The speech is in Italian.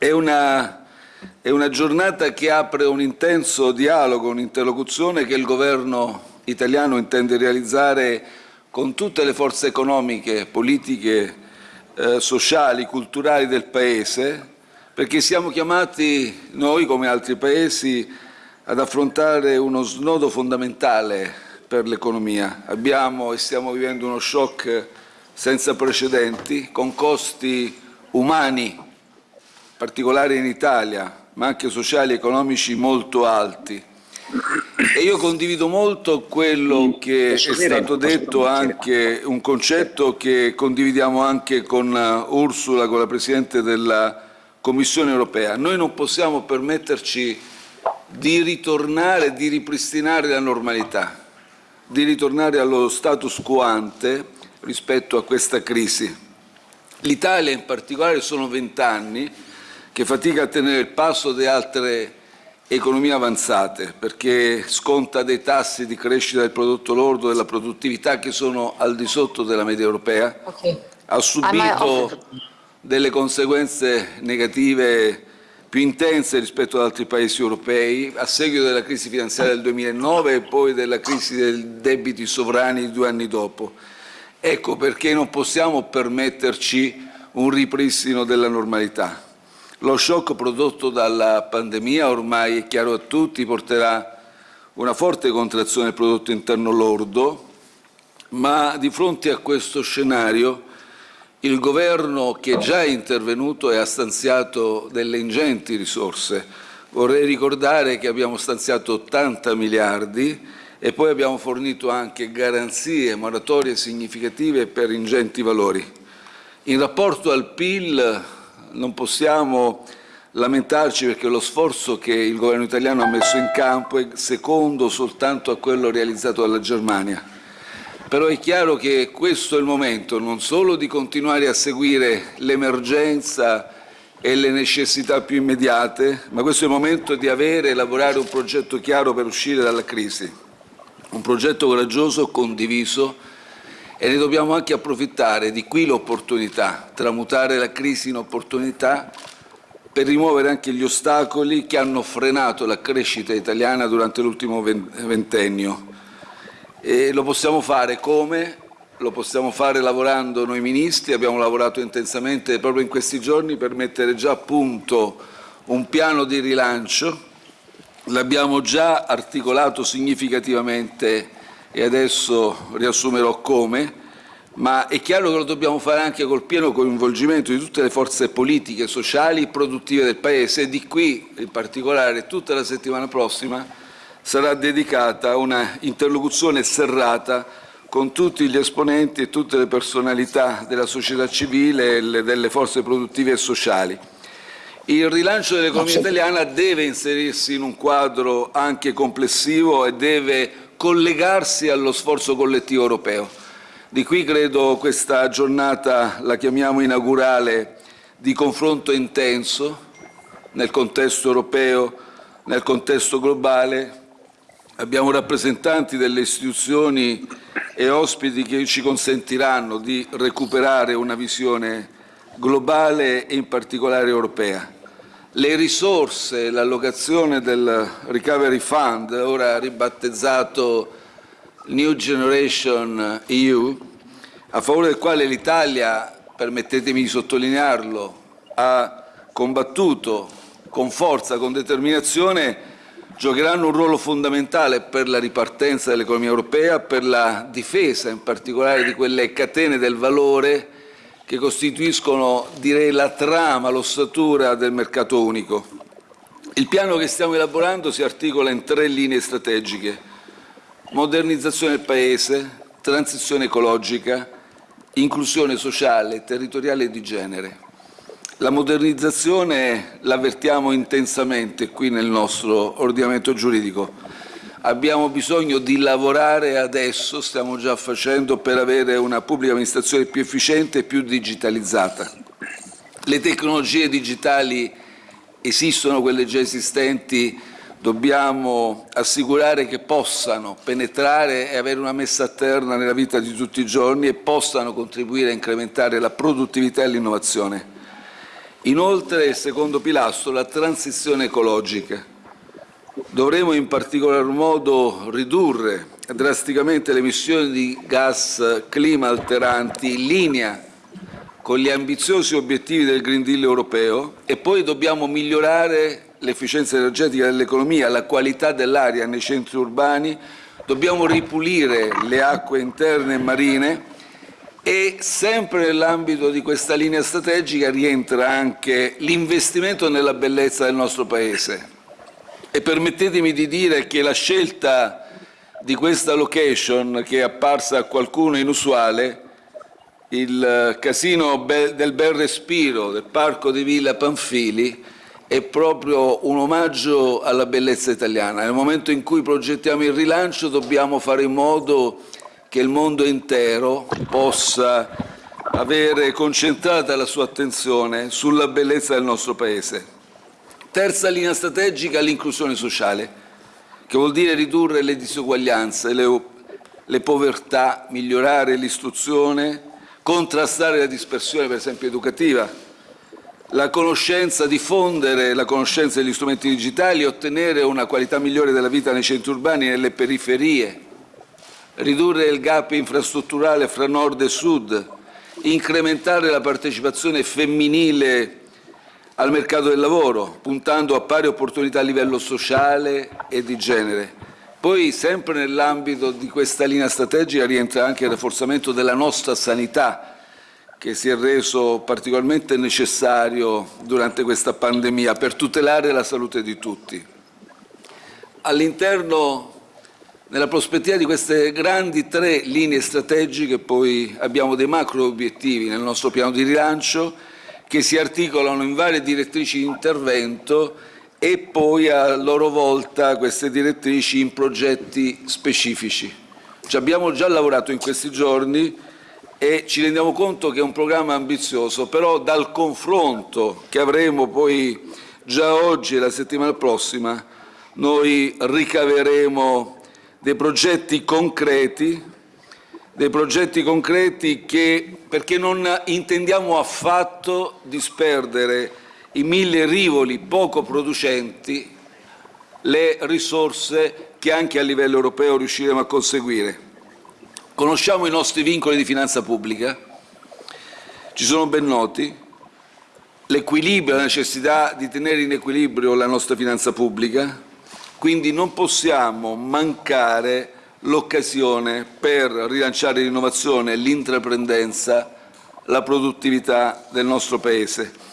È una, è una giornata che apre un intenso dialogo, un'interlocuzione che il governo italiano intende realizzare con tutte le forze economiche, politiche, eh, sociali, culturali del Paese, perché siamo chiamati, noi come altri Paesi, ad affrontare uno snodo fondamentale per l'economia. Abbiamo e stiamo vivendo uno shock senza precedenti, con costi umani, particolari in Italia, ma anche sociali e economici molto alti. E io condivido molto quello che è stato detto, anche un concetto che condividiamo anche con Ursula, con la Presidente della Commissione europea. Noi non possiamo permetterci di ritornare, di ripristinare la normalità, di ritornare allo status quo ante rispetto a questa crisi. L'Italia in particolare sono vent'anni che fatica a tenere il passo di altre economie avanzate perché sconta dei tassi di crescita del prodotto lordo e della produttività che sono al di sotto della media europea, okay. ha subito delle conseguenze negative più intense rispetto ad altri paesi europei a seguito della crisi finanziaria del 2009 e poi della crisi dei debiti sovrani due anni dopo. Ecco perché non possiamo permetterci un ripristino della normalità. Lo shock prodotto dalla pandemia, ormai è chiaro a tutti, porterà una forte contrazione del prodotto interno lordo, ma di fronte a questo scenario il Governo che già è intervenuto e ha stanziato delle ingenti risorse. Vorrei ricordare che abbiamo stanziato 80 miliardi e poi abbiamo fornito anche garanzie, moratorie significative per ingenti valori. In rapporto al PIL non possiamo lamentarci perché lo sforzo che il governo italiano ha messo in campo è secondo soltanto a quello realizzato dalla Germania. Però è chiaro che questo è il momento non solo di continuare a seguire l'emergenza e le necessità più immediate, ma questo è il momento di avere e elaborare un progetto chiaro per uscire dalla crisi, un progetto coraggioso, condiviso e ne dobbiamo anche approfittare, di qui l'opportunità, tramutare la crisi in opportunità per rimuovere anche gli ostacoli che hanno frenato la crescita italiana durante l'ultimo ventennio. E lo possiamo fare come? Lo possiamo fare lavorando noi ministri, abbiamo lavorato intensamente proprio in questi giorni per mettere già a punto un piano di rilancio, l'abbiamo già articolato significativamente e adesso riassumerò come, ma è chiaro che lo dobbiamo fare anche col pieno coinvolgimento di tutte le forze politiche, sociali e produttive del Paese e di qui in particolare tutta la settimana prossima sarà dedicata a una interlocuzione serrata con tutti gli esponenti e tutte le personalità della società civile e delle forze produttive e sociali. Il rilancio dell'economia italiana deve inserirsi in un quadro anche complessivo e deve collegarsi allo sforzo collettivo europeo. Di qui credo questa giornata la chiamiamo inaugurale di confronto intenso nel contesto europeo, nel contesto globale, Abbiamo rappresentanti delle istituzioni e ospiti che ci consentiranno di recuperare una visione globale e in particolare europea. Le risorse, l'allocazione del Recovery Fund, ora ribattezzato New Generation EU, a favore del quale l'Italia, permettetemi di sottolinearlo, ha combattuto con forza, con determinazione, giocheranno un ruolo fondamentale per la ripartenza dell'economia europea, per la difesa in particolare di quelle catene del valore che costituiscono direi, la trama, l'ossatura del mercato unico. Il piano che stiamo elaborando si articola in tre linee strategiche. Modernizzazione del Paese, transizione ecologica, inclusione sociale, territoriale e di genere. La modernizzazione l'avvertiamo intensamente qui nel nostro ordinamento giuridico. Abbiamo bisogno di lavorare adesso, stiamo già facendo, per avere una pubblica amministrazione più efficiente e più digitalizzata. Le tecnologie digitali esistono, quelle già esistenti, dobbiamo assicurare che possano penetrare e avere una messa a terra nella vita di tutti i giorni e possano contribuire a incrementare la produttività e l'innovazione Inoltre, il secondo pilastro, la transizione ecologica. Dovremo in particolar modo ridurre drasticamente le emissioni di gas clima alteranti in linea con gli ambiziosi obiettivi del Green Deal europeo e poi dobbiamo migliorare l'efficienza energetica dell'economia, la qualità dell'aria nei centri urbani, dobbiamo ripulire le acque interne e marine e sempre nell'ambito di questa linea strategica rientra anche l'investimento nella bellezza del nostro Paese. E permettetemi di dire che la scelta di questa location, che è apparsa a qualcuno inusuale, il casino del Bel Respiro del Parco di Villa Panfili, è proprio un omaggio alla bellezza italiana. Nel momento in cui progettiamo il rilancio dobbiamo fare in modo che il mondo intero possa avere concentrata la sua attenzione sulla bellezza del nostro Paese. Terza linea strategica, l'inclusione sociale, che vuol dire ridurre le disuguaglianze, le, le povertà, migliorare l'istruzione, contrastare la dispersione, per esempio, educativa, la conoscenza, diffondere la conoscenza degli strumenti digitali, ottenere una qualità migliore della vita nei centri urbani e nelle periferie, ridurre il gap infrastrutturale fra nord e sud, incrementare la partecipazione femminile al mercato del lavoro, puntando a pari opportunità a livello sociale e di genere. Poi, sempre nell'ambito di questa linea strategica, rientra anche il rafforzamento della nostra sanità, che si è reso particolarmente necessario durante questa pandemia per tutelare la salute di tutti. All'interno nella prospettiva di queste grandi tre linee strategiche poi abbiamo dei macro obiettivi nel nostro piano di rilancio che si articolano in varie direttrici di intervento e poi a loro volta queste direttrici in progetti specifici. Ci abbiamo già lavorato in questi giorni e ci rendiamo conto che è un programma ambizioso, però dal confronto che avremo poi già oggi e la settimana prossima noi ricaveremo dei progetti concreti, dei progetti concreti che, perché non intendiamo affatto disperdere i mille rivoli poco producenti le risorse che anche a livello europeo riusciremo a conseguire. Conosciamo i nostri vincoli di finanza pubblica, ci sono ben noti, l'equilibrio, la necessità di tenere in equilibrio la nostra finanza pubblica, quindi non possiamo mancare l'occasione per rilanciare l'innovazione, l'intraprendenza, la produttività del nostro Paese.